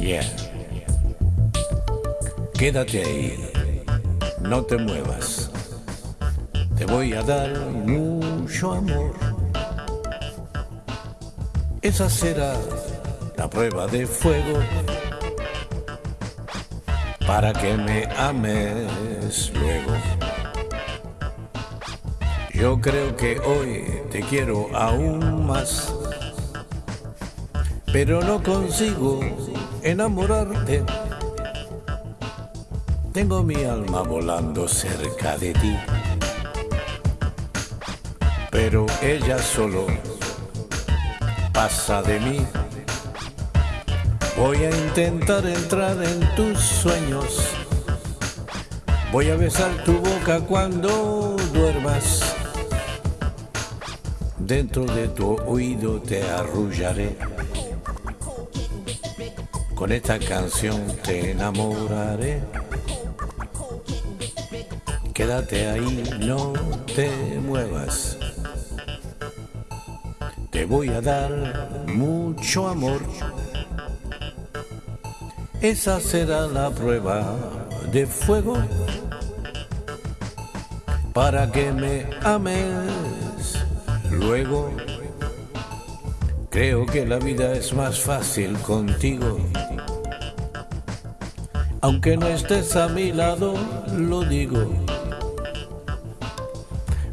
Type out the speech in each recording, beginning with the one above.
Bien. Quédate ahí. No te muevas. Te voy a dar mucho amor. Esa será la prueba de fuego para que me ames luego. Yo creo que hoy te quiero aún más, pero no consigo enamorarte. Tengo mi alma volando cerca de ti, pero ella solo pasa de mí. Voy a intentar entrar en tus sueños. Voy a besar tu boca cuando duermas. Dentro de tu oído te arrullaré. Con esta canción te enamoraré. Quédate ahí, no te muevas. Te voy a dar mucho amor. Esa será la prueba de fuego para que me ames luego. Creo que la vida es más fácil contigo. Aunque no estés a mi lado, lo digo.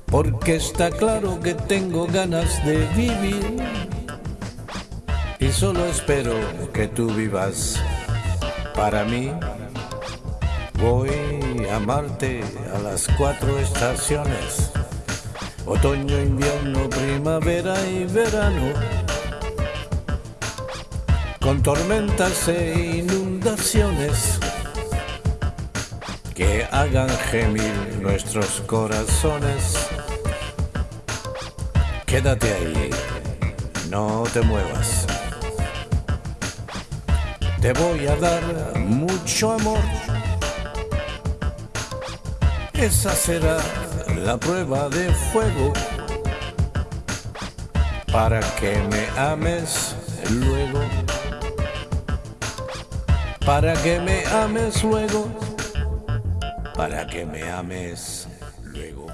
Porque está claro que tengo ganas de vivir. Y solo espero que tú vivas para mí. Voy a amarte a las cuatro estaciones. Otoño, invierno, primavera y verano. Con tormentas e inundaciones que hagan gemir nuestros corazones. Quédate ahí, no te muevas. Te voy a dar mucho amor. Esa será la prueba de fuego para que me ames luego para que me ames luego, para que me ames luego.